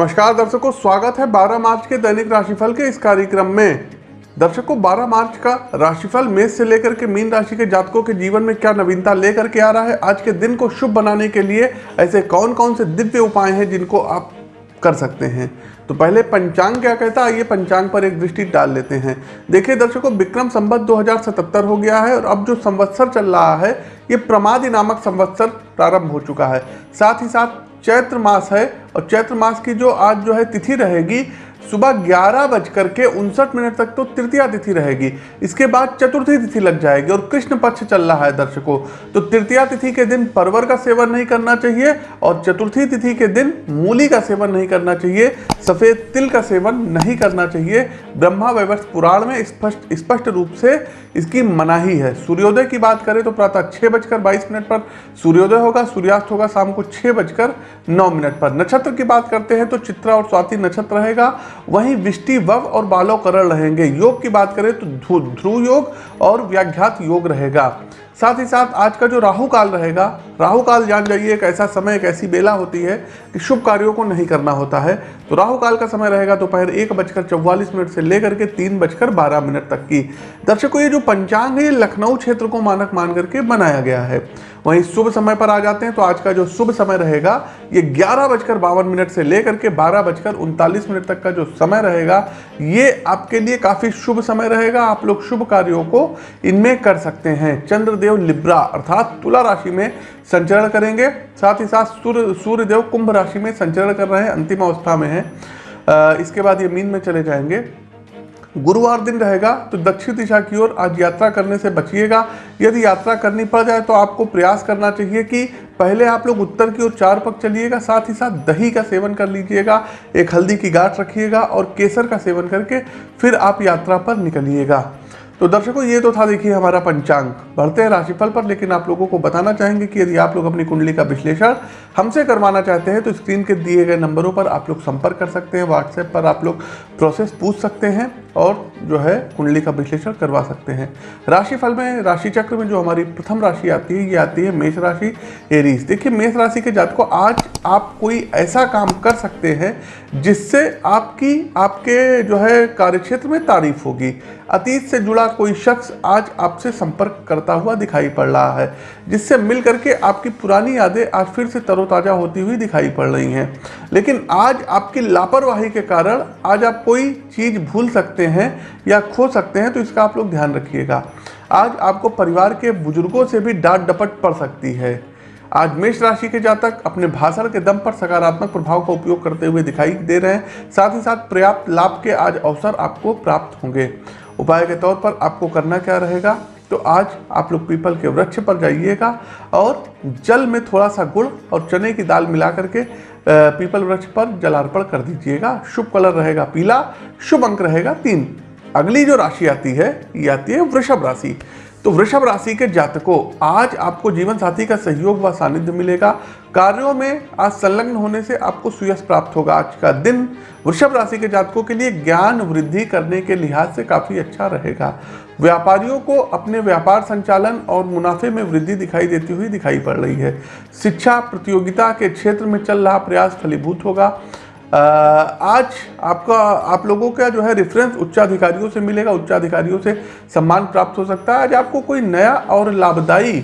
नमस्कार, दर्शकों, स्वागत है 12 मार्च के दैनिक राशिफल के इस कार्यक्रम में। दर्शकों 12 मार्च का राशिफल मेष से लेकर के मीन राशि के जातकों के जीवन में क्या नवीनता लेकर के आ रहा है? आज के दिन को शुभ बनाने के लिए ऐसे कौन कौन से दिव्य उपाय हैं जिनको आप कर सकते हैं? तो पहले पंचांग क्या कहता है? आइए पंचांग पर एक दृष्टि डाल लेते हैं। देखिए दर्शकों, विक्रम संवत 2077 हो गया है और अब जो संवत्सर चल रहा है, ये प्रमादि नामक संवत्सर प्रारंभ हो चुका है। साथ ही साथ चैत्र मास है और चैत्र मास की जो आज जो है तिथि रहेगी, सुबह ग्यारह बजकर के उनसठ मिनट तक तो तृतीया तिथि रहेगी। इसके बाद चतुर्थी तिथि लग जाएगी और कृष्ण पक्ष चल रहा है दर्शकों। तो तृतीया तिथि के दिन परवर का सेवन नहीं करना चाहिए और चतुर्थी तिथि के दिन मूली का सेवन नहीं करना चाहिए, सफ़ेद तिल का सेवन नहीं करना चाहिए। ब्रह्मा वैवर्ष पुराण में स्पष्ट स्पष्ट रूप से इसकी मनाही है। सूर्योदय की बात करें तो प्रातः छः बजकर बाईस मिनट पर सूर्योदय होगा, सूर्यास्त होगा शाम को छः बजकर नौ मिनट पर। नक्षत्र की बात करते हैं तो चित्रा और स्वाति नक्षत्र रहेगा। वहीं विष्टि, वव और बालो करण रहेंगे। योग की बात करें तो ध्रुव योग और व्याघ्यात योग रहेगा। साथ ही साथ आज का जो राहु काल रहेगा, राहु काल जान जाइए, एक ऐसा समय, एक ऐसी बेला होती है कि शुभ कार्यों को नहीं करना होता है। तो राहु काल का समय रहेगा दोपहर एक बजकर चौवालीस मिनट से लेकर के तीन बजकर बारह मिनट तक की। दर्शकों, ये जो पंचांग है लखनऊ क्षेत्र को मानक मान करके बनाया गया है। वहीं शुभ समय पर आ जाते हैं तो आज का जो शुभ समय रहेगा, ये ग्यारह बजकर बावन मिनट से लेकर के बारह बजकर उनतालीस मिनट तक का जो समय रहेगा, ये आपके लिए काफ़ी शुभ समय रहेगा। आप लोग शुभ कार्यों को इनमें कर सकते हैं। चंद्रदेव लिब्रा अर्थात तुला राशि में संचरण करेंगे। साथ ही साथ सूर्य, सूर्यदेव कुंभ राशि में संचरण कर रहे हैं। अंतिम अवस्था में है। इसके बाद ये मीन में चले जाएँगे। गुरुवार दिन रहेगा तो दक्षिण दिशा की ओर आज यात्रा करने से बचिएगा। यदि यात्रा करनी पड़ जाए तो आपको प्रयास करना चाहिए कि पहले आप लोग उत्तर की ओर चार पक चलिएगा, साथ ही साथ दही का सेवन कर लीजिएगा, एक हल्दी की गाठ रखिएगा और केसर का सेवन करके फिर आप यात्रा पर निकलिएगा। तो दर्शकों, ये तो था देखिए हमारा पंचांग। बढ़ते हैं राशिफल पर, लेकिन आप लोगों को बताना चाहेंगे कि यदि आप लोग अपनी कुंडली का विश्लेषण हमसे करवाना चाहते हैं तो स्क्रीन के दिए गए नंबरों पर आप लोग संपर्क कर सकते हैं, व्हाट्सएप पर आप लोग प्रोसेस पूछ सकते हैं और जो है कुंडली का विश्लेषण करवा सकते हैं। राशिफल में राशि चक्र में जो हमारी प्रथम राशि आती है, ये आती है मेष राशि एरीज। देखिए, मेष राशि के जात को आज आप कोई ऐसा काम कर सकते हैं जिससे आपकी, आपके जो है कार्यक्षेत्र में तारीफ़ होगी। अतीत से जुड़ा कोई शख्स आज आपसे संपर्क करता हुआ दिखाई पड़ रहा है, जिससे मिल करके आपकी पुरानी यादें आज फिर से तरोताज़ा होती हुई दिखाई पड़ रही हैं। लेकिन आज आपकी लापरवाही के कारण आज आप कोई चीज़ भूल सकते हैं या खो सकते हैं तो इसका आप लोग ध्यान रखिएगा। आज आपको परिवार के बुज़ुर्गों से भी डांट डपट पड़ सकती है। आज मेष राशि के जातक अपने भाषण के दम पर सकारात्मक प्रभाव का उपयोग करते हुए दिखाई दे रहे हैं। साथ ही साथ पर्याप्त लाभ के आज अवसर आपको प्राप्त होंगे। उपाय के तौर पर आपको करना क्या रहेगा? तो आज आप लोग पीपल के वृक्ष पर जाइएगा और जल में थोड़ा सा गुड़ और चने की दाल मिला करके पीपल वृक्ष पर जलार्पण कर दीजिएगा। शुभ कलर रहेगा पीला, शुभ अंक रहेगा तीन। अगली जो राशि आती है, ये आती है वृषभ राशि। तो वृषभ राशि के जातकों, आज आपको जीवन साथी का सहयोग व सानिध्य मिलेगा। कार्यों में आज संलग्न होने से आपको सुयश प्राप्त होगा। आज का दिन वृषभ राशि के जातकों के लिए ज्ञान वृद्धि करने के लिहाज से काफ़ी अच्छा रहेगा। व्यापारियों को अपने व्यापार संचालन और मुनाफे में वृद्धि दिखाई देती हुई दिखाई पड़ रही है। शिक्षा प्रतियोगिता के क्षेत्र में चल रहा प्रयास फलीभूत होगा। आज आपका, आप लोगों का जो है रेफरेंस उच्चाधिकारियों से मिलेगा, उच्चाधिकारियों से सम्मान प्राप्त हो सकता है। आज आपको कोई नया और लाभदायी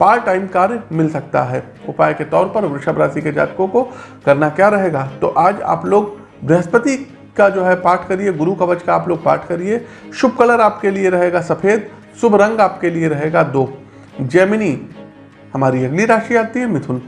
पार्ट टाइम कार्य मिल सकता है। उपाय के तौर पर वृषभ राशि के जातकों को करना क्या रहेगा? तो आज आप लोग बृहस्पति का जो है पाठ करिए, गुरु कवच का आप लोग पाठ करिए। शुभ कलर आपके लिए रहेगा सफ़ेद, शुभ रंग आपके लिए रहेगा दो। जैमिनी, हमारी अगली राशि आती है मिथुन।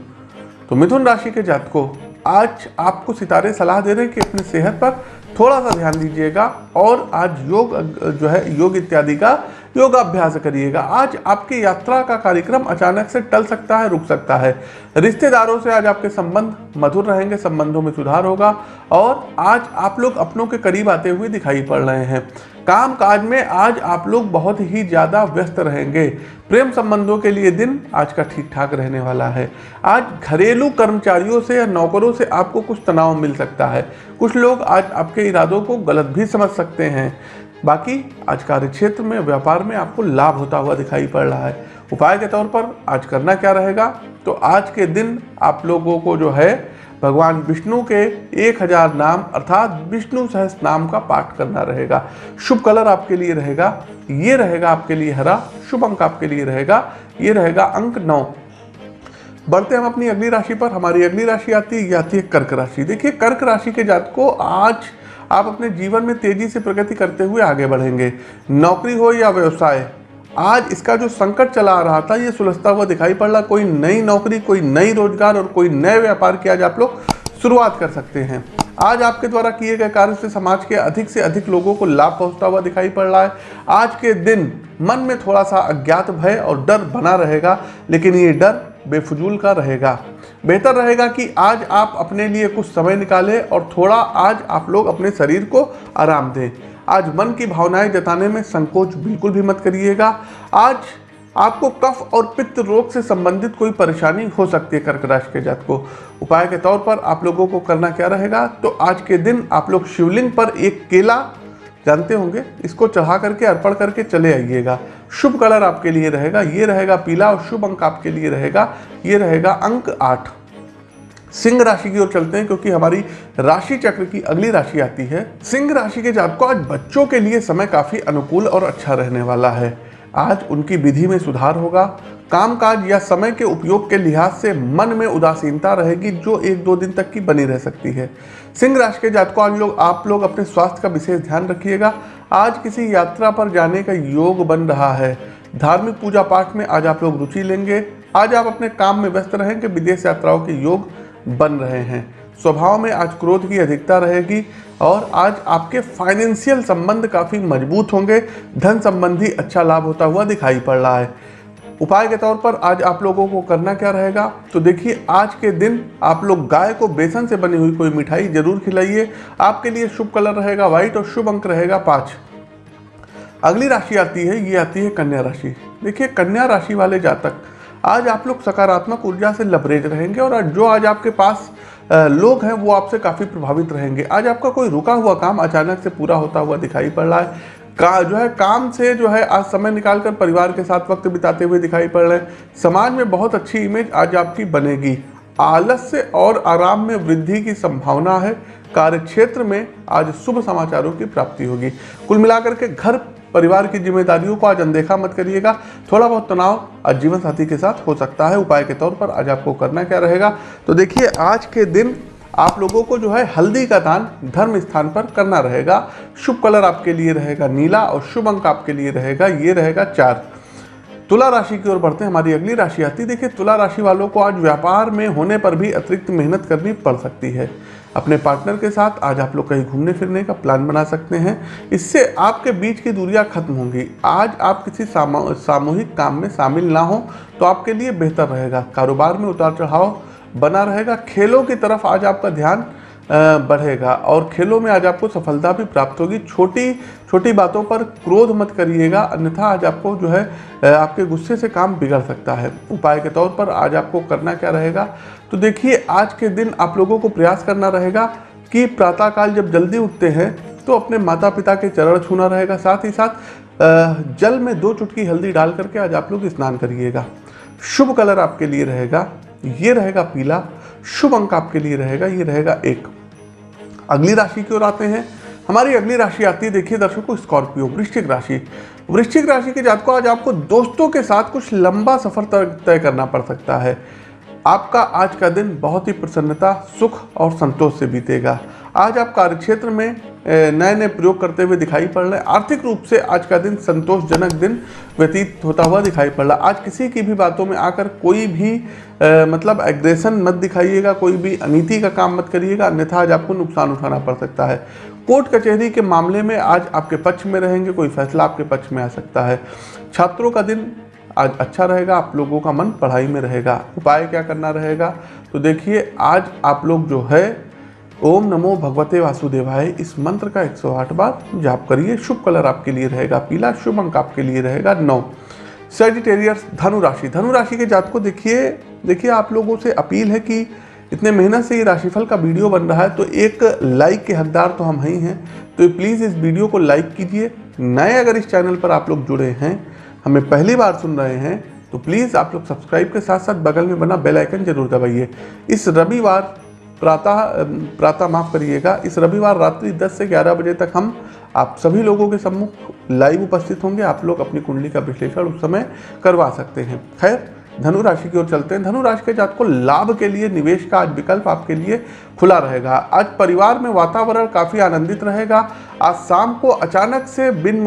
तो मिथुन राशि के जातकों आज आपको सितारे, सलाह दे रहे हैं कि अपनी सेहत पर थोड़ा सा ध्यान दीजिएगा और आज योग, जो है, योग इत्यादि का योगाभ्यास करिएगा। आज आपकी यात्रा का कार्यक्रम अचानक से टल सकता है, रुक सकता है। रिश्तेदारों से आज आपके संबंध मधुर रहेंगे, संबंधों में सुधार होगा और आज आप लोग अपनों के करीब आते हुए दिखाई पड़ रहे हैं। काम काज में आज आप लोग बहुत ही ज़्यादा व्यस्त रहेंगे। प्रेम संबंधों के लिए दिन आज का ठीक ठाक रहने वाला है। आज घरेलू कर्मचारियों से या नौकरों से आपको कुछ तनाव मिल सकता है। कुछ लोग आज आपके इरादों को गलत भी समझ सकते हैं। बाकी आज कार्य क्षेत्र में, व्यापार में आपको लाभ होता हुआ दिखाई पड़ रहा है। उपाय के तौर पर आज करना क्या रहेगा? तो आज के दिन आप लोगों को जो है भगवान विष्णु के एक हज़ार नाम, अर्थात विष्णु सहस नाम का पाठ करना रहेगा। शुभ कलर आपके लिए रहेगा, ये रहेगा आपके लिए हरा, शुभ अंक आपके लिए रहेगा, ये रहेगा अंक नौ। बढ़ते हम अपनी अगली राशि पर, हमारी अगली राशि आती है, ये आती है कर्क राशि। देखिए, कर्क राशि के जात को आज आप अपने जीवन में तेज़ी से प्रगति करते हुए आगे बढ़ेंगे। नौकरी हो या व्यवसाय आज इसका जो संकट चला आ रहा था, ये सुलझता हुआ दिखाई पड़ रहा। कोई नई नौकरी, कोई नई रोज़गार और कोई नए व्यापार की आज आप लोग शुरुआत कर सकते हैं। आज आपके द्वारा किए गए कार्य से समाज के अधिक से अधिक लोगों को लाभ पहुँचता हुआ दिखाई पड़ रहा है। आज के दिन मन में थोड़ा सा अज्ञात भय और डर बना रहेगा, लेकिन ये डर बेफजूल का रहेगा। बेहतर रहेगा कि आज आप अपने लिए कुछ समय निकालें और थोड़ा आज आप लोग अपने शरीर को आराम दें। आज मन की भावनाएँ जताने में संकोच बिल्कुल भी मत करिएगा। आज आपको कफ और पित्त रोग से संबंधित कोई परेशानी हो सकती है कर्क राशि के जात को। उपाय के तौर पर आप लोगों को करना क्या रहेगा? तो आज के दिन आप लोग शिवलिंग पर एक केला, जानते होंगे, इसको चढ़ा करके अर्पण करके चले आइएगा। शुभ कलर आपके लिए रहेगा, ये रहेगा पीला और शुभ अंक आपके लिए रहेगा, ये रहेगा अंक आठ। सिंह राशि की ओर चलते हैं, क्योंकि हमारी राशि चक्र की अगली राशि आती है। सिंह राशि के जात को आज बच्चों के लिए समय काफ़ी अनुकूल और अच्छा रहने वाला है। आज उनकी विधि में सुधार होगा। कामकाज या समय के उपयोग के लिहाज से मन में उदासीनता रहेगी, जो एक दो दिन तक की बनी रह सकती है। सिंह राशि के जातकों, आज लोग आप लोग अपने स्वास्थ्य का विशेष ध्यान रखिएगा। आज किसी यात्रा पर जाने का योग बन रहा है। धार्मिक पूजा पाठ में आज आप लोग रुचि लेंगे। आज आप अपने काम में व्यस्त रहेंगे। विदेश यात्राओं के योग बन रहे हैं। स्वभाव में आज क्रोध की अधिकता रहेगी और आज आपके फाइनेंशियल संबंध काफ़ी मज़बूत होंगे। धन संबंधी अच्छा लाभ होता हुआ दिखाई पड़ रहा है। उपाय के तौर पर आज आप लोगों को करना क्या रहेगा? तो देखिए, आज के दिन आप लोग गाय को बेसन से बनी हुई कोई मिठाई ज़रूर खिलाइए। आपके लिए शुभ कलर रहेगा व्हाइट और शुभ अंक रहेगा पाँच। अगली राशि आती है, ये आती है कन्या राशि। देखिए, कन्या राशि वाले जातक आज आप लोग सकारात्मक ऊर्जा से लबरेज रहेंगे और जो आज आपके पास लोग हैं, वो आपसे काफ़ी प्रभावित रहेंगे। आज आपका कोई रुका हुआ काम अचानक से पूरा होता हुआ दिखाई पड़ रहा है। का, जो है, काम से जो है, आज समय निकालकर परिवार के साथ वक्त बिताते हुए दिखाई पड़ रहे हैं। समाज में बहुत अच्छी इमेज आज आपकी बनेगी। आलस्य और आराम में वृद्धि की संभावना है। कार्य क्षेत्र में आज शुभ समाचारों की प्राप्ति होगी। कुल मिलाकर के घर परिवार की जिम्मेदारियों को आज अनदेखा मत करिएगा। थोड़ा बहुत तनाव आज जीवन साथी के साथ हो सकता है। उपाय के तौर पर आज आपको करना क्या रहेगा? तो देखिए, आज के दिन आप लोगों को जो है हल्दी का दान धर्म स्थान पर करना रहेगा। शुभ कलर आपके लिए रहेगा नीला और शुभ अंक आपके लिए रहेगा, ये रहेगा चार। तुला राशि की ओर बढ़ते हैं। हमारी अगली राशि आती देखिए, तुला राशि वालों को आज व्यापार में होने पर भी अतिरिक्त मेहनत करनी पड़ सकती है। अपने पार्टनर के साथ आज आप लोग कहीं घूमने फिरने का प्लान बना सकते हैं। इससे आपके बीच की दूरियाँ खत्म होंगी। आज आप किसी सामूहिक काम में शामिल ना हो तो आपके लिए बेहतर रहेगा। कारोबार में उतार चढ़ाव बना रहेगा। खेलों की तरफ़ आज आपका ध्यान बढ़ेगा और खेलों में आज आपको सफलता भी प्राप्त होगी। छोटी छोटी बातों पर क्रोध मत करिएगा, अन्यथा आज आपको जो है आपके गुस्से से काम बिगड़ सकता है। उपाय के तौर पर आज आपको करना क्या रहेगा? तो देखिए, आज के दिन आप लोगों को प्रयास करना रहेगा कि प्रातःकाल जब जल्दी उठते हैं तो अपने माता पिता के चरण छूना रहेगा। साथ ही साथ जल में दो चुटकी हल्दी डाल करके आज आप लोग स्नान करिएगा। शुभ कलर आपके लिए रहेगा, ये रहेगा पीला। शुभ अंक आपके लिए रहेगा, ये रहेगा एक। अगली राशि की ओर आते हैं। हमारी अगली राशि आती है, देखिए दर्शकों, स्कॉर्पियो, वृश्चिक राशि। वृश्चिक राशि के जातकों आज आपको दोस्तों के साथ कुछ लंबा सफ़र तय करना पड़ सकता है। आपका आज का दिन बहुत ही प्रसन्नता, सुख और संतोष से बीतेगा। आज आप कार्यक्षेत्र में नए नए प्रयोग करते हुए दिखाई पड़ रहे हैं। आर्थिक रूप से आज का दिन संतोषजनक दिन व्यतीत होता हुआ दिखाई पड़ रहा आज किसी की भी बातों में आकर कोई भी आ, मतलब एग्रेशन मत दिखाइएगा कोई भी अनीति का काम मत करिएगा अन्यथा आज आपको नुकसान उठाना पड़ सकता है। कोर्ट कचहरी के मामले में आज आपके पक्ष में रहेंगे कोई फैसला आपके पक्ष में आ सकता है। छात्रों का दिन आज अच्छा रहेगा आप लोगों का मन पढ़ाई में रहेगा। उपाय क्या करना रहेगा? तो देखिए आज आप लोग जो है ओम नमो भगवते वासुदेवाय। इस मंत्र का 108 बार जाप करिए। शुभ कलर आपके लिए रहेगा पीला, शुभ अंक आपके लिए रहेगा नौ। सेजिटेरियस धनु राशि। धनु राशि के जात को देखिए। देखिए, आप लोगों से अपील है कि इतने मेहनत से ये राशिफल का वीडियो बन रहा है तो एक लाइक के हकदार तो हम ही हैं। तो प्लीज़ इस वीडियो को लाइक कीजिए। नए अगर इस चैनल पर आप लोग जुड़े हैं, हमें पहली बार सुन रहे हैं तो प्लीज़ आप लोग सब्सक्राइब के साथ साथ बगल में बना बेल आइकन ज़रूर दबाइए। इस रविवार प्रातः प्रातः माफ़ करिएगा, इस रविवार रात्रि 10 से 11 बजे तक हम, आप सभी लोगों के सम्मुख लाइव उपस्थित होंगे। आप लोग अपनी कुंडली का विश्लेषण उस समय करवा सकते हैं। खैर धनु राशि की ओर चलते हैं। धनु राशि के जात को लाभ के लिए निवेश का आज विकल्प आपके लिए खुला रहेगा। आज परिवार में वातावरण काफ़ी आनंदित रहेगा। आज शाम को अचानक से बिन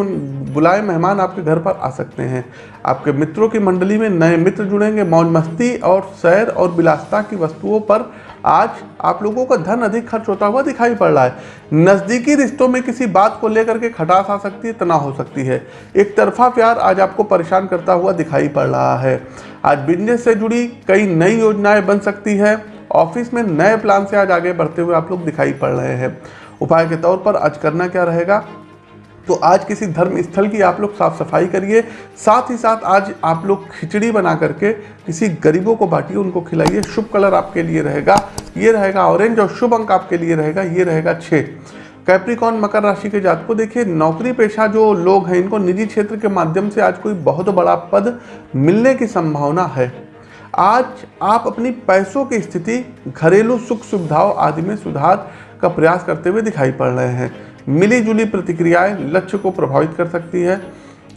बुलाए मेहमान आपके घर पर आ सकते हैं। आपके मित्रों की मंडली में नए मित्र जुड़ेंगे। मौज मस्ती और सैर और विलासता की वस्तुओं पर आज आप लोगों का धन अधिक खर्च होता हुआ दिखाई पड़ रहा है। नज़दीकी रिश्तों में किसी बात को लेकर के खटास आ सकती है, तनाव हो सकती है। एक तरफा प्यार आज आपको परेशान करता हुआ दिखाई पड़ रहा है। आज बिज़नेस से जुड़ी कई नई योजनाएँ बन सकती है। ऑफ़िस में नए प्लान से आज आगे बढ़ते हुए आप लोग दिखाई पड़ रहे हैं। उपाय के तौर पर आज करना क्या रहेगा? तो आज किसी धर्म स्थल की आप लोग साफ़ सफ़ाई करिए। साथ ही साथ आज आप लोग खिचड़ी बना करके किसी गरीबों को बांटिए, उनको खिलाइए। शुभ कलर आपके लिए रहेगा। ये रहेगा ऑरेंज और शुभ अंक आपके लिए रहेगा। ये रहेगा छः कैप्रिकॉन मकर राशि के जात को देखिए। नौकरी पेशा जो लोग हैं, इनको निजी क्षेत्र के माध्यम से आज कोई बहुत बड़ा पद मिलने की संभावना है। आज आप अपनी पैसों की स्थिति, घरेलू सुख सुविधाओं आदि में सुधार का प्रयास करते हुए दिखाई पड़ रहे हैं। मिली जुली प्रतिक्रियाएँ लक्ष्य को प्रभावित कर सकती है।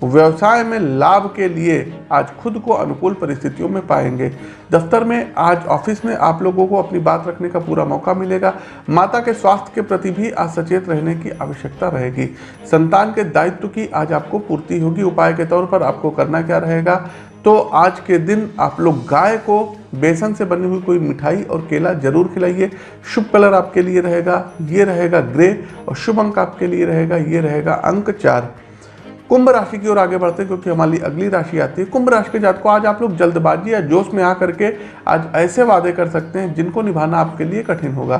व्यवसाय में लाभ के लिए आज खुद को अनुकूल परिस्थितियों में पाएँगे। दफ्तर में आज ऑफ़िस में आप लोगों को अपनी बात रखने का पूरा मौका मिलेगा। माता के स्वास्थ्य के प्रति भी आज सचेत रहने की आवश्यकता रहेगी। संतान के दायित्व की आज आपको पूर्ति होगी। उपाय के तौर पर आपको करना क्या रहेगा? तो आज के दिन आप लोग गाय को बेसन से बनी हुई कोई मिठाई और केला ज़रूर खिलाइए। शुभ कलर आपके लिए रहेगा, ये रहेगा ग्रे और शुभ अंक आपके लिए रहेगा, ये रहेगा अंक चार। कुंभ राशि की ओर आगे बढ़ते हैं क्योंकि हमारी अगली राशि आती है। कुंभ राशि के जात को आज आप लोग जल्दबाजी या जोश में आकर के आज ऐसे वादे कर सकते हैं जिनको निभाना आपके लिए कठिन होगा।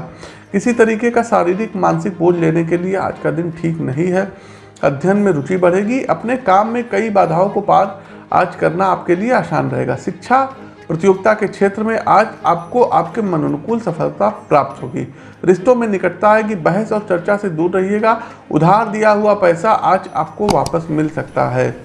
किसी तरीके का शारीरिक, मानसिक बोझ लेने के लिए आज का दिन ठीक नहीं है। अध्ययन में रुचि बढ़ेगी, अपने काम में कई बाधाओं को पार आज करना आपके लिए आसान रहेगा। शिक्षा प्रतियोगिता के क्षेत्र में आज आपको आपके मन अनुकूल सफलता प्राप्त होगी। रिश्तों में निकटता आएगी, बहस और चर्चा से दूर रहिएगा। उधार दिया हुआ पैसा आज आपको वापस मिल सकता है।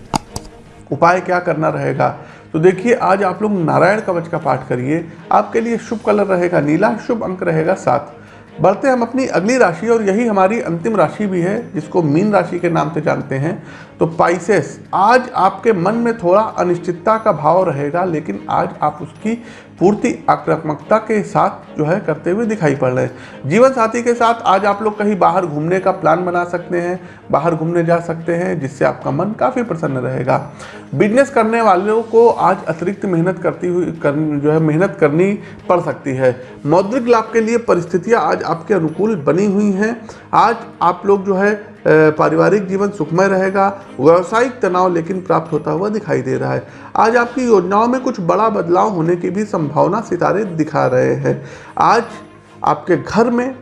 उपाय क्या करना रहेगा? तो देखिए, आज आप लोग नारायण कवच का पाठ करिए। आपके लिए शुभ कलर रहेगा नीला, शुभ अंक रहेगा सात। बढ़ते हम अपनी अगली राशि, और यही हमारी अंतिम राशि भी है, जिसको मीन राशि के नाम से जानते हैं तो पाइसेस आज आपके मन में थोड़ा अनिश्चितता का भाव रहेगा, लेकिन आज आप उसकी पूर्ति आक्रामकता के साथ जो है करते हुए दिखाई पड़ रहे हैं। जीवन साथी के साथ आज आप लोग कहीं बाहर घूमने का प्लान बना सकते हैं बाहर घूमने जा सकते हैं जिससे आपका मन काफ़ी प्रसन्न रहेगा। बिज़नेस करने वालों को आज अतिरिक्त मेहनत करती हुई कर, जो है मेहनत करनी पड़ सकती है। मौद्रिक लाभ के लिए परिस्थितियाँ आज आपके अनुकूल बनी हुई हैं। आज आप लोग जो है पारिवारिक जीवन सुखमय रहेगा, व्यावसायिक तनाव लेकिन प्राप्त होता हुआ दिखाई दे रहा है। आज आपकी योजनाओं में कुछ बड़ा बदलाव होने की भी संभावना सितारे दिखा रहे हैं। आज आपके घर में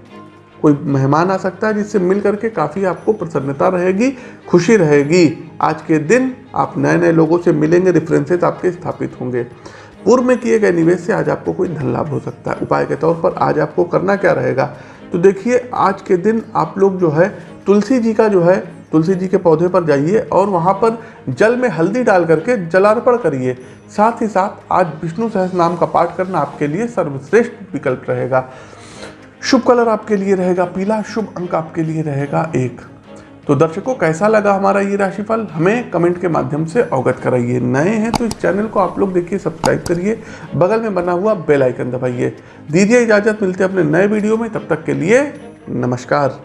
कोई मेहमान आ सकता है जिससे मिल करके काफ़ी आपको प्रसन्नता रहेगी, खुशी रहेगी। आज के दिन आप नए नए लोगों से मिलेंगे रेफरेंसेस आपके स्थापित होंगे। पूर्व में किए गए निवेश से आज आपको कोई धन लाभ हो सकता है। उपाय के तौर पर आज आपको करना क्या रहेगा? तो देखिए, आज के दिन आप लोग जो है, तुलसी जी का जो है, तुलसी जी के पौधे पर जाइए और वहाँ पर जल में हल्दी डाल करके जलार्पण करिए। साथ ही साथ आज विष्णु सहस नाम का पाठ करना आपके लिए सर्वश्रेष्ठ विकल्प रहेगा। शुभ कलर आपके लिए रहेगा, पीला शुभ अंक आपके लिए रहेगा एक। तो दर्शकों, कैसा लगा हमारा ये राशिफल? हमें कमेंट के माध्यम से अवगत कराइए। नए हैं तो इस चैनल को आप लोग देखिए, सब्सक्राइब करिए, बगल में बना हुआ बेल आइकन दबाइए। दीजिए इजाज़त, मिलते हैं अपने नए वीडियो में। तब तक के लिए नमस्कार।